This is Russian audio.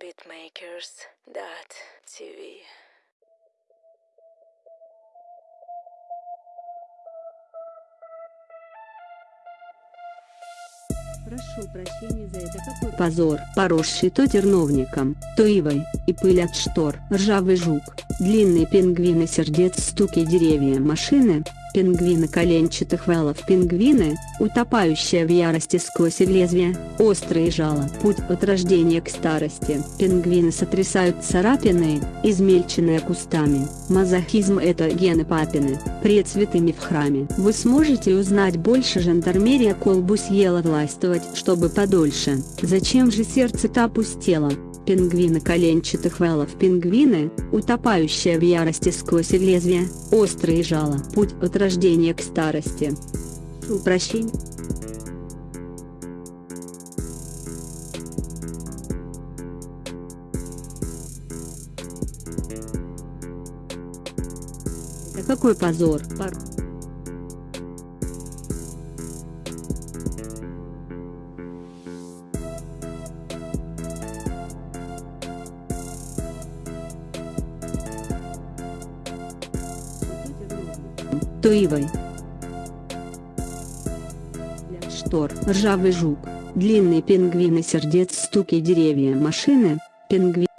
beatmakers.tv Прошу прощения за это. Какой позор, поросший то терновником, то ивой, и пыль от штор, ржавый жук, длинные пингвины сердец стуки деревья машины, пингвины коленчатых валов пингвины, утопающие в ярости сквозь лезвие, острые жало, путь от рождения к старости, пингвины сотрясают царапины, измельченные кустами, мазохизм это гены папины, пред святыми в храме. Вы сможете узнать больше жандармерия колбу съела властвовать, чтобы подольше, зачем же сердце-то опустело? Пингвины коленчатых валов пингвины, утопающие в ярости сквозь лезвие, острые жало, путь от рождения к старости. Упрощение. Какой позор, пар. То. Штор, ржавый жук, длинные пингвины сердец стуки деревья машины, пингвин.